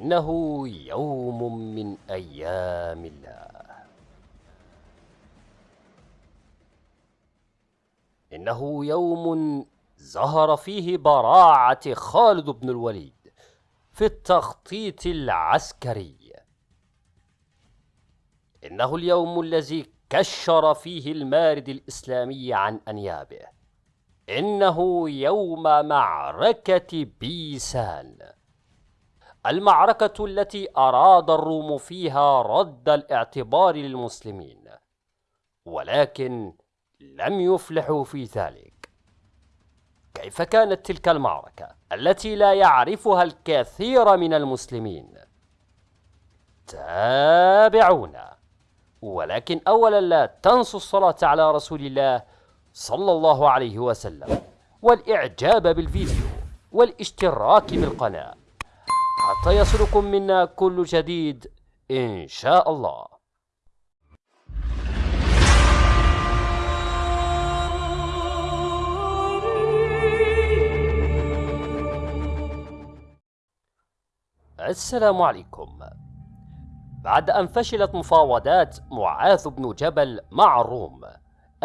إنه يوم من أيام الله. إنه يوم ظهر فيه براعة خالد بن الوليد في التخطيط العسكري. إنه اليوم الذي كشر فيه المارد الإسلامي عن أنيابه. إنه يوم معركة بيسان. المعركة التي أراد الروم فيها رد الاعتبار للمسلمين ولكن لم يفلحوا في ذلك. كيف كانت تلك المعركة التي لا يعرفها الكثير من المسلمين؟ تابعونا ولكن أولا لا تنسوا الصلاة على رسول الله صلى الله عليه وسلم والإعجاب بالفيديو والاشتراك بالقناة. حتى يصلكم منا كل جديد إن شاء الله. السلام عليكم. بعد أن فشلت مفاوضات معاذ بن جبل مع الروم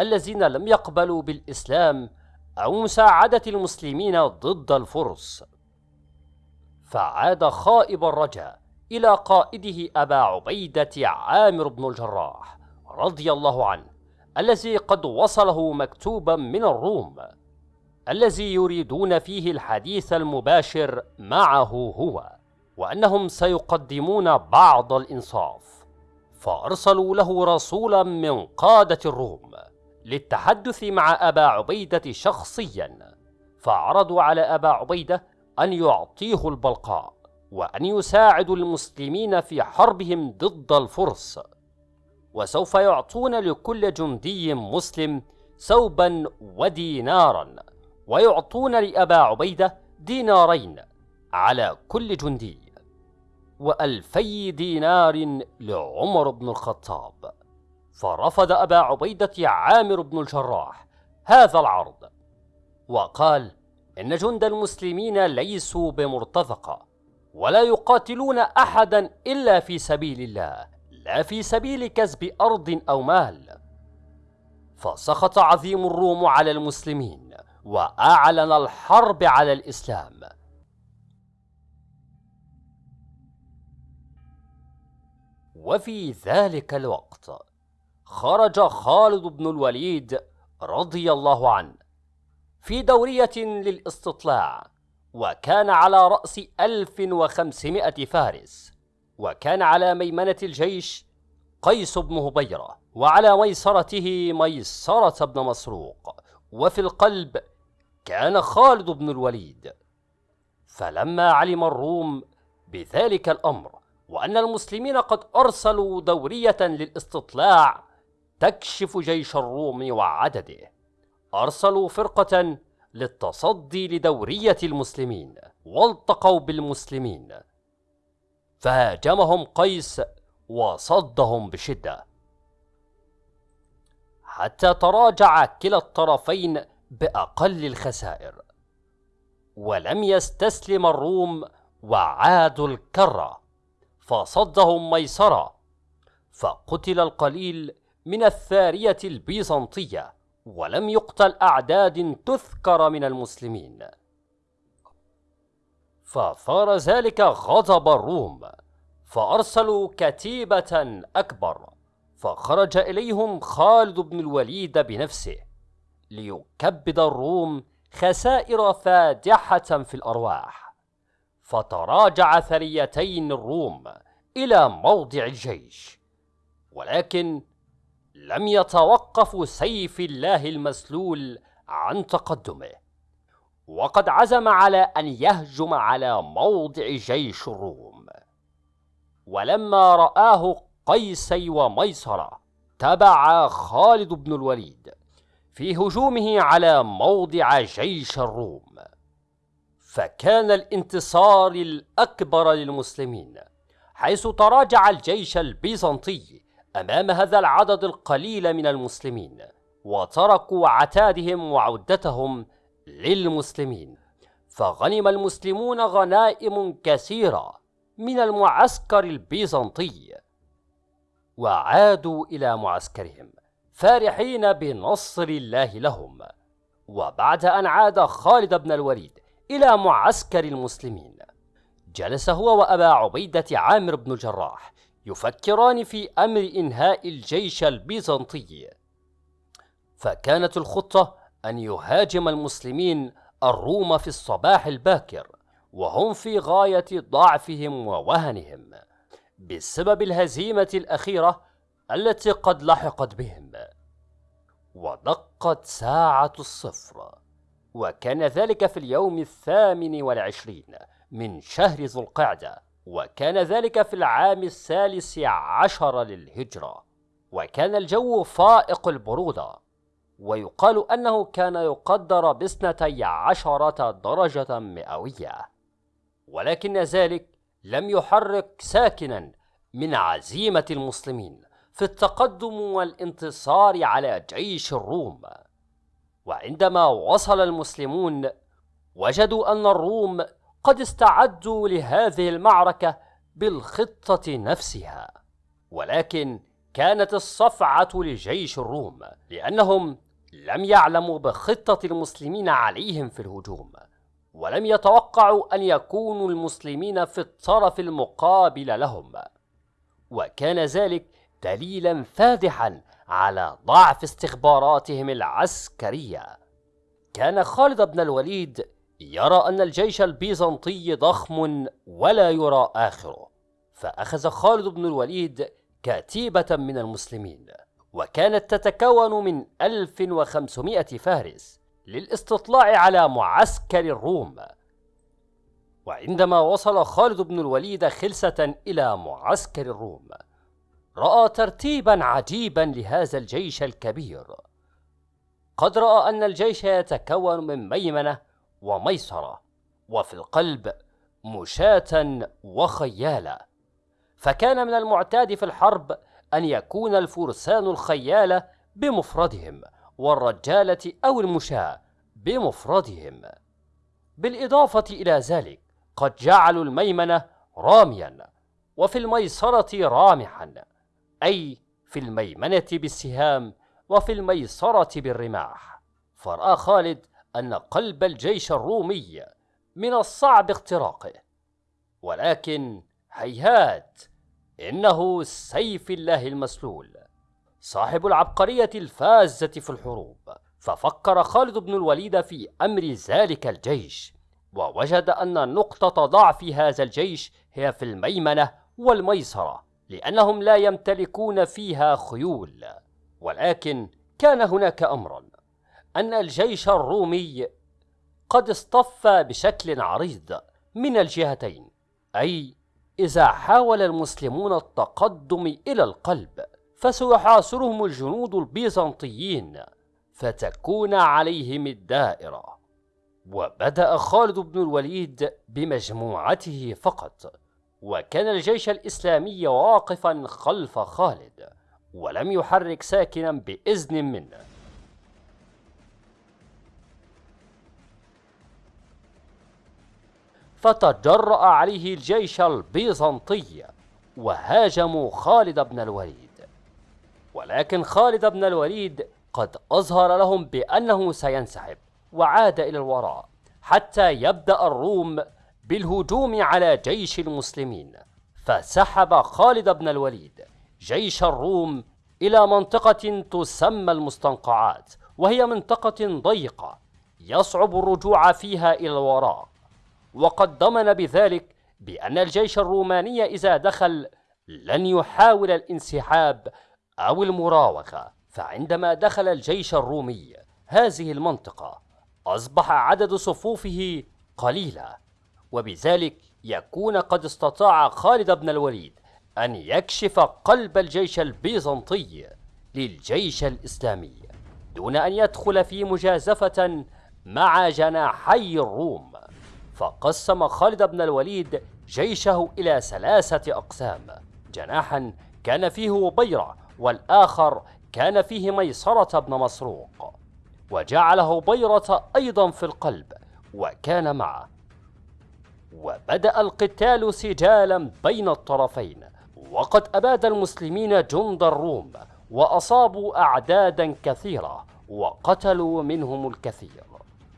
الذين لم يقبلوا بالإسلام أو مساعدة المسلمين ضد الفرس. فعاد خائب الرجاء إلى قائده أبا عبيدة عامر بن الجراح رضي الله عنه الذي قد وصله مكتوبا من الروم الذي يريدون فيه الحديث المباشر معه هو وأنهم سيقدمون بعض الإنصاف. فأرسلوا له رسولا من قادة الروم للتحدث مع أبا عبيدة شخصيا فعرضوا على أبا عبيدة أن يعطيه البلقاء وأن يساعدوا المسلمين في حربهم ضد الفرس وسوف يعطون لكل جندي مسلم ثوبا ودينارا ويعطون لأبا عبيدة دينارين على كل جندي وألفي دينار لعمر بن الخطاب. فرفض أبا عبيدة عامر بن الجراح هذا العرض وقال إن جند المسلمين ليسوا بمرتزقة ولا يقاتلون أحدا إلا في سبيل الله لا في سبيل كسب أرض أو مال. فسخط عظيم الروم على المسلمين وأعلن الحرب على الإسلام. وفي ذلك الوقت خرج خالد بن الوليد رضي الله عنه في دورية للاستطلاع وكان على رأس ألف وخمسمائة فارس وكان على ميمنة الجيش قيس بن هبيرة وعلى ميسرته ميسرة بن مسروق وفي القلب كان خالد بن الوليد. فلما علم الروم بذلك الأمر وأن المسلمين قد أرسلوا دورية للاستطلاع تكشف جيش الروم وعدده. أرسلوا فرقة للتصدي لدورية المسلمين والتقوا بالمسلمين. فهاجمهم قيس وصدهم بشدة. حتى تراجع كلا الطرفين بأقل الخسائر. ولم يستسلم الروم وعادوا الكرة. فصدهم ميسرة. فقتل القليل من الثارية البيزنطية. ولم يقتل أعداد تذكر من المسلمين. فثار ذلك غضب الروم فأرسلوا كتيبة أكبر فخرج إليهم خالد بن الوليد بنفسه ليكبد الروم خسائر فادحة في الأرواح. فتراجع ثريتين الروم إلى موضع الجيش ولكن لم يتوقف سيف الله المسلول عن تقدمه. وقد عزم على أن يهجم على موضع جيش الروم. ولما رآه قيسي وميسرة تبع خالد بن الوليد في هجومه على موضع جيش الروم. فكان الانتصار الأكبر للمسلمين حيث تراجع الجيش البيزنطي أمام هذا العدد القليل من المسلمين وتركوا عتادهم وعدتهم للمسلمين. فغنم المسلمون غنائم كثيرة من المعسكر البيزنطي وعادوا إلى معسكرهم فرحين بنصر الله لهم. وبعد أن عاد خالد بن الوليد إلى معسكر المسلمين جلس هو وأبا عبيدة عامر بن الجراح يفكران في أمر إنهاء الجيش البيزنطي. فكانت الخطة أن يهاجم المسلمين الروم في الصباح الباكر وهم في غاية ضعفهم ووهنهم بسبب الهزيمة الأخيرة التي قد لحقت بهم. ودقت ساعة الصفر وكان ذلك في اليوم الثامن والعشرين من شهر ذو القعدة. وكان ذلك في العام الثالث عشر للهجرة وكان الجو فائق البرودة ويقال أنه كان يقدر باثنتي عشرة درجة مئوية ولكن ذلك لم يحرك ساكنا من عزيمة المسلمين في التقدم والانتصار على جيش الروم. وعندما وصل المسلمون وجدوا أن الروم قد استعدوا لهذه المعركة بالخطة نفسها ولكن كانت الصفعة لجيش الروم لأنهم لم يعلموا بخطة المسلمين عليهم في الهجوم ولم يتوقعوا أن يكونوا المسلمين في الطرف المقابل لهم وكان ذلك دليلا فادحا على ضعف استخباراتهم العسكرية. كان خالد بن الوليد يرى أن الجيش البيزنطي ضخم ولا يرى آخره فأخذ خالد بن الوليد كتيبة من المسلمين وكانت تتكون من 1500 فارس للاستطلاع على معسكر الروم. وعندما وصل خالد بن الوليد خلسة إلى معسكر الروم رأى ترتيبا عجيبا لهذا الجيش الكبير. قد رأى أن الجيش يتكون من ميمنة وميسرة وفي القلب مشاة وخيالة فكان من المعتاد في الحرب أن يكون الفرسان الخيالة بمفردهم والرجالة أو المشاة بمفردهم. بالإضافة إلى ذلك قد جعلوا الميمنة راميا وفي الميسرة رامحا أي في الميمنة بالسهام وفي الميسرة بالرماح. فرأى خالد أن قلب الجيش الرومي من الصعب اختراقه ولكن هيهات إنه سيف الله المسلول صاحب العبقرية الفازة في الحروب. ففكر خالد بن الوليد في أمر ذلك الجيش ووجد أن نقطة ضعف هذا الجيش هي في الميمنة والميسرة لأنهم لا يمتلكون فيها خيول ولكن كان هناك أمر أن الجيش الرومي قد اصطف بشكل عريض من الجهتين أي إذا حاول المسلمون التقدم إلى القلب فسيحاصرهم الجنود البيزنطيين فتكون عليهم الدائرة. وبدأ خالد بن الوليد بمجموعته فقط وكان الجيش الإسلامي واقفا خلف خالد ولم يحرك ساكنا بإذن منه. فتجرأ عليه الجيش البيزنطي وهاجموا خالد بن الوليد. ولكن خالد بن الوليد قد أظهر لهم بأنه سينسحب وعاد إلى الوراء حتى يبدأ الروم بالهجوم على جيش المسلمين. فسحب خالد بن الوليد جيش الروم إلى منطقة تسمى المستنقعات وهي منطقة ضيقة يصعب الرجوع فيها إلى الوراء. وقد ضمن بذلك بأن الجيش الروماني إذا دخل لن يحاول الانسحاب أو المراوغة فعندما دخل الجيش الرومي هذه المنطقة أصبح عدد صفوفه قليلا وبذلك يكون قد استطاع خالد بن الوليد أن يكشف قلب الجيش البيزنطي للجيش الإسلامي دون أن يدخل في مجازفة مع جناحي الروم. فقسم خالد بن الوليد جيشه إلى ثلاثة أقسام. جناحا كان فيه وبيرة والآخر كان فيه ميسرة بن مسروق. وجعله بيرة أيضا في القلب وكان معه. وبدأ القتال سجالا بين الطرفين وقد أباد المسلمين جند الروم وأصابوا أعدادا كثيرة وقتلوا منهم الكثير.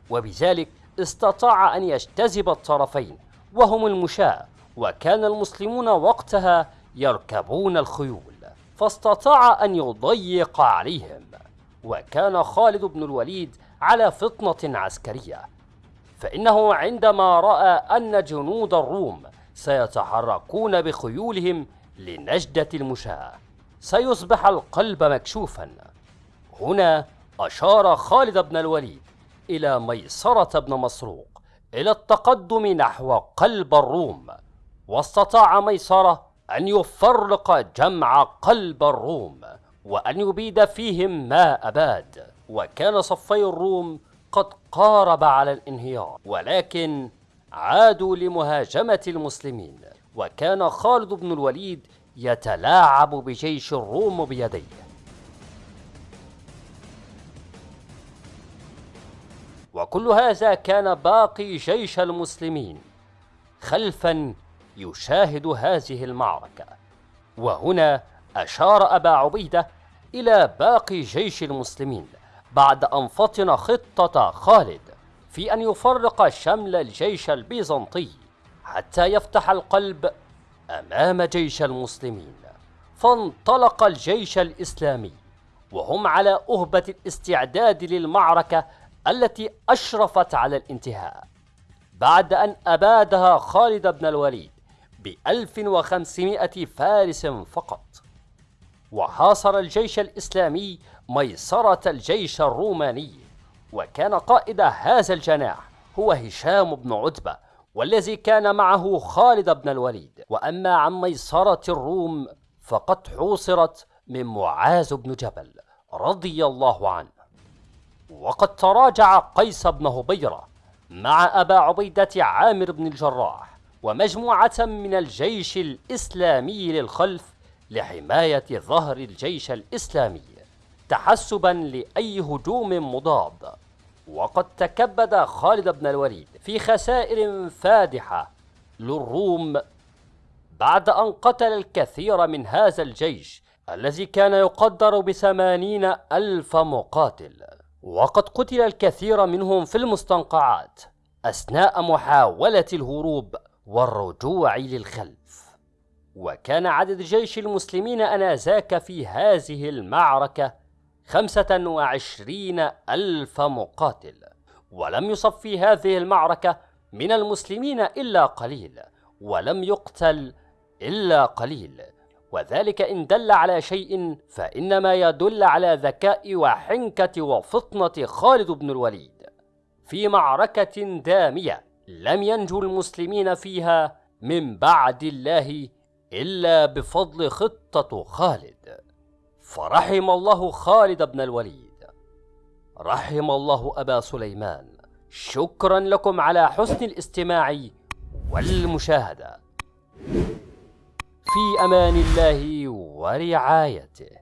وبذلك استطاع أن يجتذب الطرفين وهم المشاة وكان المسلمون وقتها يركبون الخيول فاستطاع أن يضيق عليهم. وكان خالد بن الوليد على فطنة عسكرية. فإنه عندما رأى أن جنود الروم سيتحركون بخيولهم لنجدة المشاة سيصبح القلب مكشوفا. هنا أشار خالد بن الوليد إلى ميسرة بن مسروق إلى التقدم نحو قلب الروم واستطاع ميسرة أن يفرق جمع قلب الروم وأن يبيد فيهم ما أباد وكان صفي الروم قد قارب على الانهيار ولكن عادوا لمهاجمة المسلمين. وكان خالد بن الوليد يتلاعب بجيش الروم بيديه. وكل هذا كان باقي جيش المسلمين. خلفا يشاهد هذه المعركة. وهنا أشار أبا عبيدة إلى باقي جيش المسلمين بعد أن فطن خطة خالد في أن يفرق شمل الجيش البيزنطي حتى يفتح القلب أمام جيش المسلمين. فانطلق الجيش الإسلامي وهم على أهبة الاستعداد للمعركة التي أشرفت على الانتهاء. بعد أن أبادها خالد بن الوليد بألف وخمسمائة فارس فقط. وحاصر الجيش الإسلامي ميسرة الجيش الروماني. وكان قائد هذا الجناح هو هشام بن عتبة والذي كان معه خالد بن الوليد. وأما عن ميسرة الروم فقد حوصرت من معاذ بن جبل رضي الله عنه. وقد تراجع قيس بن هبيرة مع أبا عبيدة عامر بن الجراح ومجموعة من الجيش الإسلامي للخلف لحماية ظهر الجيش الإسلامي تحسبا لأي هجوم مضاد. وقد تكبد خالد بن الوليد في خسائر فادحة للروم بعد أن قتل الكثير من هذا الجيش الذي كان يقدر بثمانين ألف مقاتل. وقد قتل الكثير منهم في المستنقعات أثناء محاولة الهروب والرجوع للخلف. وكان عدد جيش المسلمين أنذاك في هذه المعركة خمسة وعشرين ألف مقاتل. ولم يصب في هذه المعركة من المسلمين إلا قليل ولم يقتل إلا قليل. وذلك إن دل على شيء فإنما يدل على ذكاء وحنكة وفطنة خالد بن الوليد في معركة دامية لم ينجو المسلمين فيها من بعد الله إلا بفضل خطة خالد. فرحم الله خالد بن الوليد. رحم الله أبا سليمان. شكرا لكم على حسن الاستماع والمشاهدة. في أمان الله ورعايته.